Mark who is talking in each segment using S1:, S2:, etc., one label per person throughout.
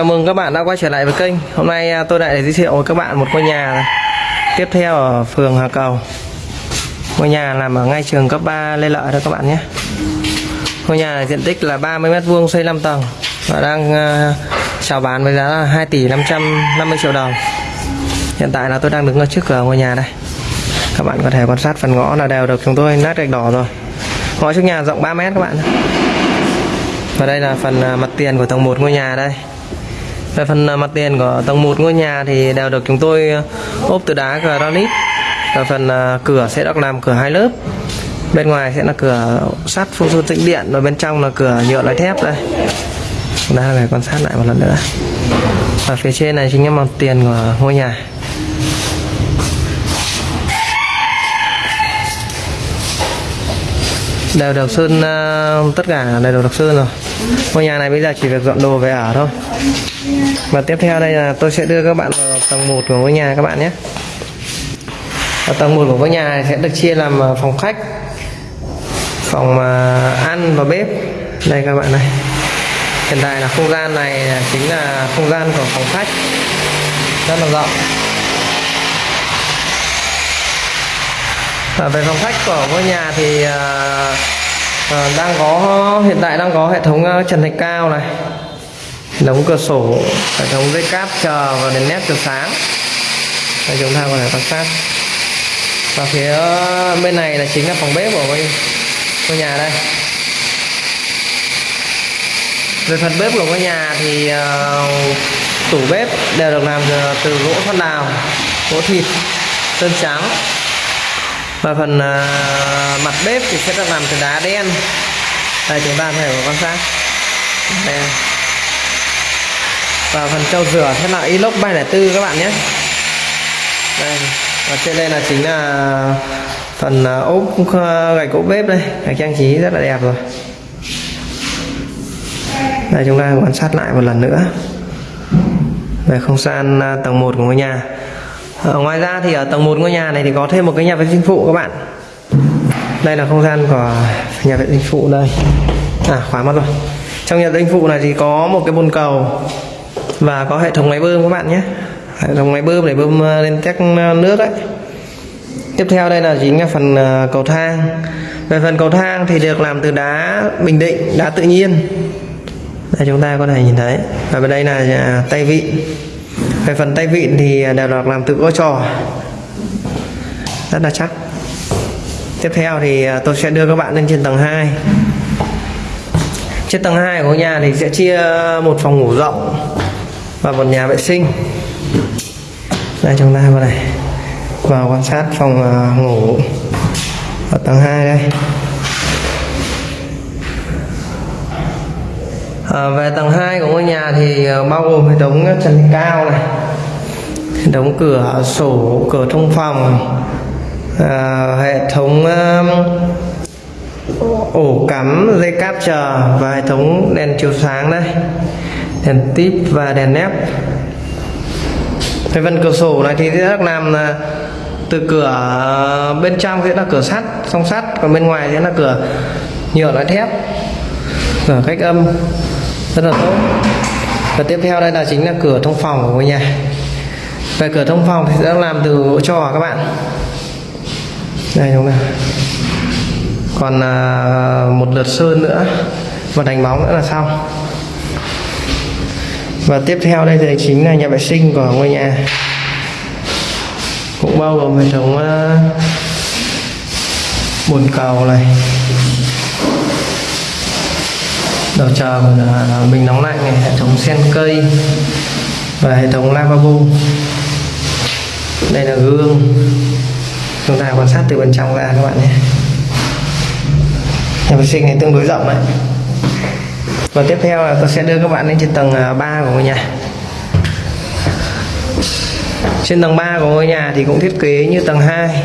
S1: Chào mừng các bạn đã quay trở lại với kênh. Hôm nay à, tôi lại giới thiệu với các bạn một ngôi nhà này. Tiếp theo ở phường Hà Cầu. Ngôi nhà nằm ở ngay trường cấp 3 Lê Lợi đó các bạn nhé. Ngôi nhà này diện tích là 30m2 xây 5 tầng Và đang à, chào bán với giá là 2 tỷ 550 triệu đồng. Hiện tại là tôi đang đứng ở trước cửa ngôi nhà đây. Các bạn có thể quan sát phần ngõ là đều được chúng tôi nát gạch đỏ rồi. Ngõ trước nhà rộng 3m các bạn và đây là phần à, mặt tiền của tầng 1 ngôi nhà đây về phần à, mặt tiền của tầng 1 ngôi nhà thì đều được chúng tôi à, ốp từ đá granite. Và phần à, cửa sẽ được làm cửa hai lớp. Bên ngoài sẽ là cửa sắt phun sơn tĩnh điện và bên trong là cửa nhựa loại thép đây. Đây này quan sát lại một lần nữa. Và phía trên này chính là mặt tiền của ngôi nhà. Đều được sơn uh, tất cả đều được sơn rồi. Ngôi nhà này bây giờ chỉ việc dọn đồ về ở thôi và tiếp theo đây là tôi sẽ đưa các bạn vào tầng 1 của ngôi nhà các bạn nhé. Ở tầng 1 của ngôi nhà sẽ được chia làm ờ, phòng khách phòng ờ, ăn và bếp. Đây các bạn này. Hiện tại là không gian này chính là không gian của phòng khách. Rất là rộng. À, về phòng khách của ngôi nhà thì à, à, đang có hiện tại đang có hệ thống trần thạch cao này đóng cửa sổ hệ thống dây cáp chờ và đèn nét chiếu sáng. Đây chúng ta có thể quan sát. Và phía ờ, bên này là chính là phòng bếp của ngôi, ngôi nhà đây. Về phần bếp của ngôi nhà thì uh, tủ bếp đều được làm từ gỗ thoát đào gỗ thịt sơn trắng. Và phần uh, mặt bếp thì sẽ được làm từ đá đen. Đây chúng ta có thể quan sát. Đây và phần trâu rửa thế là inox 304 các bạn nhé. Đây, và trên đây là chính là phần à, ốp ờ, gạch ốp bếp đây. Gạch trang trí rất là đẹp rồi. Đây, chúng ta quan sát lại một lần nữa. Về không gian à, tầng 1 của ngôi nhà. Ở ngoài ra thì ở tầng 1 ngôi nhà này thì có thêm một cái nhà vệ sinh phụ các bạn. Đây là không gian của nhà vệ sinh phụ đây. À khóa mất rồi. Trong nhà vệ sinh phụ này thì có một cái bồn cầu và có hệ thống máy bơm các bạn nhé. Hệ thống máy bơm để bơm ờ, lên tét ờ, nước đấy. Tiếp theo đây là chính là phần ờ, cầu thang. Về phần cầu thang thì được làm từ đá bình định, đá tự nhiên. Đây, chúng ta có thể nhìn thấy. Và bên đây là tay vịn. Về phần tay vịn thì đều được làm từ gỗ trò. Rất là chắc. Tiếp theo thì tôi sẽ đưa các bạn lên trên tầng 2 trên tầng 2 của nhà thì sẽ chia một phòng ngủ rộng và một nhà vệ sinh. Đây chúng ta vào này vào quan sát phòng à, ngủ ở tầng 2 đây. À, về tầng 2 của ngôi nhà thì à, bao gồm hệ thống trần cao này hệ thống cửa sổ cửa thông phòng à, hệ thống um, ổ cắm dây cáp chờ và hệ thống đèn chiếu sáng đây đèn tip và đèn nép cái phần cửa sổ này thì sẽ làm là từ cửa à, bên trong sẽ là cửa sắt song sắt còn bên ngoài sẽ là cửa nhựa loại thép. Cửa cách âm rất là tốt. Và tiếp theo đây là chính là cửa thông phòng của ngôi nhà. Về cửa thông phòng thì sẽ làm từ gỗ trò các bạn. Đây đúng không còn à, một lượt sơn nữa và đánh bóng nữa là xong và tiếp theo đây thì chính là nhà vệ sinh của ngôi nhà. Cũng bao gồm hệ thống ờ, bồn cầu này. Đầu chờ mình ờ, bình nóng lạnh này, hệ thống sen cây và hệ thống lavabo. Đây là gương. Chúng ta quan sát từ bên trong ra các bạn nhé. Nhà vệ sinh này tương đối rộng đấy và tiếp theo là tôi sẽ đưa các bạn lên trên tầng à, 3 của ngôi nhà. Trên tầng 3 của ngôi nhà thì cũng thiết kế như tầng 2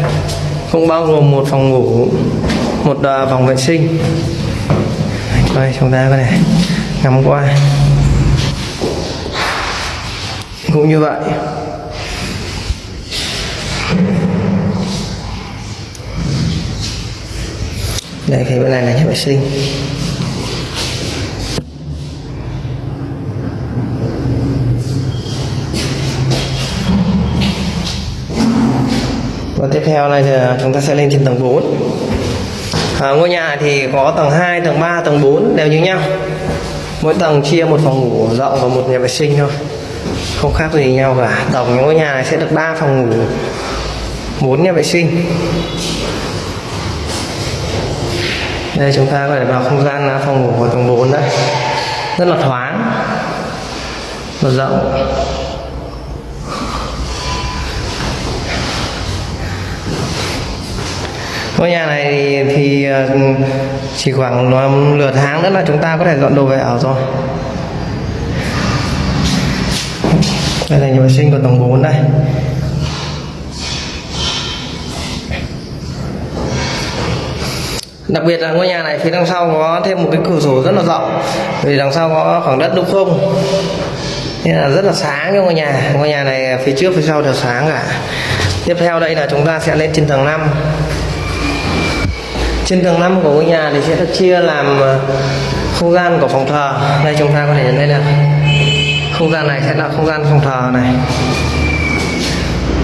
S1: cũng bao gồm một phòng ngủ, một à, phòng vệ sinh. Đây, chúng ta có thể ngắm qua. Cũng như vậy, đây thì bên này là nhà vệ sinh. Và tiếp theo này thì à, chúng ta sẽ lên trên tầng 4 à, ngôi nhà thì có tầng 2, tầng 3, tầng 4 đều như nhau. Mỗi tầng chia một phòng ngủ rộng và một nhà vệ sinh thôi. Không khác gì nhau cả. Tổng ngôi nhà này sẽ được 3 phòng ngủ 4 nhà vệ sinh. Đây chúng ta có thể vào không gian à, phòng ngủ của tầng 4 đấy. Rất là thoáng và rộng. Ngôi nhà này thì, thì ờ, chỉ khoảng nửa tháng nữa là chúng ta có thể dọn đồ về ở rồi. Đây là nhà vệ sinh của tầng 4 đây. Đặc biệt là ngôi nhà này phía đằng sau có thêm một cái cửa sổ rất là rộng vì đằng sau có khoảng đất đúng không. Nên là rất là sáng cho ngôi nhà. Ngôi nhà này phía trước phía sau đều sáng cả. Tiếp theo đây là chúng ta sẽ lên trên tầng 5 trên tầng 5 của ngôi nhà thì sẽ được chia làm ờ, không gian của phòng thờ. Đây chúng ta có thể nhận thấy được không gian này sẽ là không gian phòng thờ này.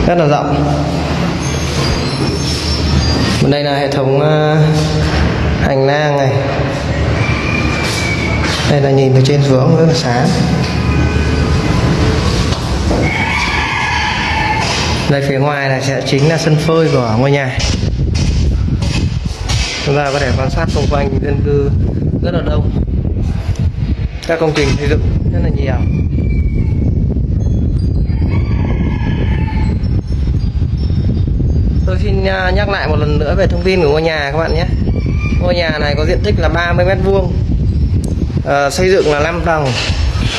S1: Rất là rộng. Bên đây là hệ thống ờ, hành lang này. Đây là nhìn từ trên xuống, rất là sáng. Đây phía ngoài là sẽ chính là sân phơi của ngôi nhà chúng ta có thể quan sát xung quanh dân cư rất là đông. Các công trình xây dựng rất là nhiều. Tôi xin à, nhắc lại một lần nữa về thông tin của ngôi nhà các bạn nhé. Ngôi nhà này có diện tích là 30 mét vuông. À, xây dựng là 5 tầng.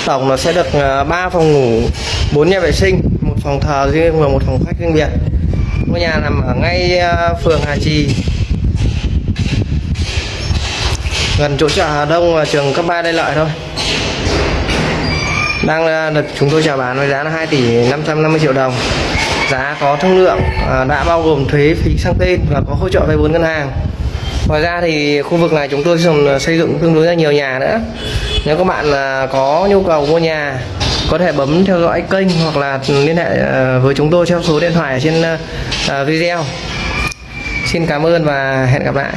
S1: Tổng nó sẽ được à, 3 phòng ngủ 4 nhà vệ sinh một phòng thờ riêng và một phòng khách riêng biệt. Ngôi nhà nằm ở ngay à, phường Hà Trì gần chỗ chợ Hà Đông và trường cấp 3 Lê Lợi thôi. Đang ờ, được chúng tôi chào bán với giá là 2 tỷ 550 triệu đồng. Giá có thương lượng ờ, đã bao gồm thuế phí sang tên và có hỗ trợ vay vốn ngân hàng. Ngoài ra thì khu vực này chúng tôi dùng ờ, xây dựng tương đối là nhiều nhà nữa. Nếu các bạn có nhu cầu mua nhà, có thể bấm theo dõi kênh hoặc là liên hệ với chúng tôi theo số điện thoại ở trên video. Xin cảm ơn và hẹn gặp lại.